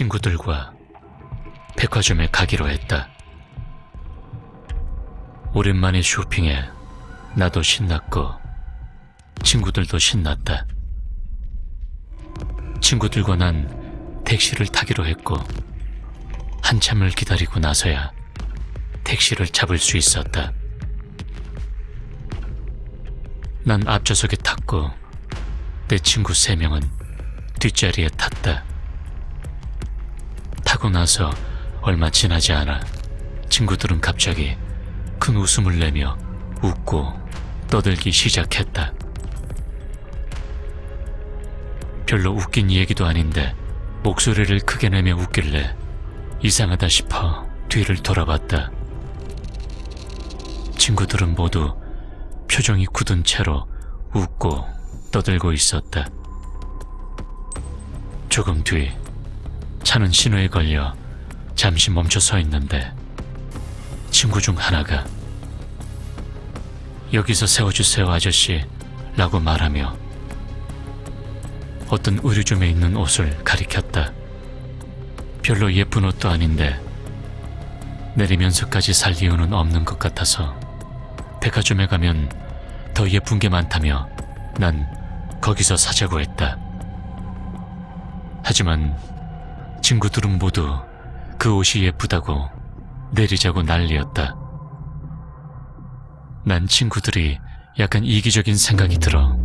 친구들과 백화점에 가기로 했다. 오랜만에 쇼핑에 나도 신났고 친구들도 신났다. 친구들과 난 택시를 타기로 했고 한참을 기다리고 나서야 택시를 잡을 수 있었다. 난 앞좌석에 탔고 내 친구 세 명은 뒷자리에 탔다. 타고 나서 얼마 지나지 않아 친구들은 갑자기 큰 웃음을 내며 웃고 떠들기 시작했다. 별로 웃긴 얘기도 아닌데 목소리를 크게 내며 웃길래 이상하다 싶어 뒤를 돌아봤다. 친구들은 모두 표정이 굳은 채로 웃고 떠들고 있었다. 조금 뒤 차는 신호에 걸려 잠시 멈춰 서 있는데 친구 중 하나가 여기서 세워주세요 아저씨 라고 말하며 어떤 의류점에 있는 옷을 가리켰다. 별로 예쁜 옷도 아닌데 내리면서까지 살 이유는 없는 것 같아서 백화점에 가면 더 예쁜 게 많다며 난 거기서 사자고 했다. 하지만 친구들은 모두 그 옷이 예쁘다고 내리자고 난리였다. 난 친구들이 약간 이기적인 생각이 들어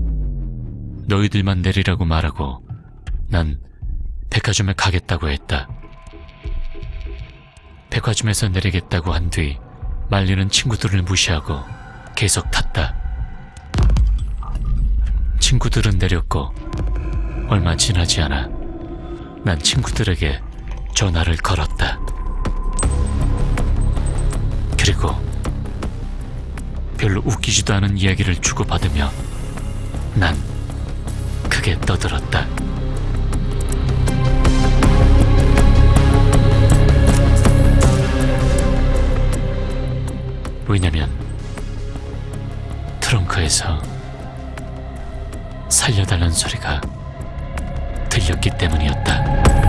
너희들만 내리라고 말하고 난 백화점에 가겠다고 했다. 백화점에서 내리겠다고 한 뒤 말리는 친구들을 무시하고 계속 탔다. 친구들은 내렸고 얼마 지나지 않아 난 친구들에게 전화를 걸었다. 그리고 별로 웃기지도 않은 이야기를 주고받으며 난 크게 떠들었다. 왜냐면 트렁크에서 살려달라는 소리가 들렸기 때문이었다.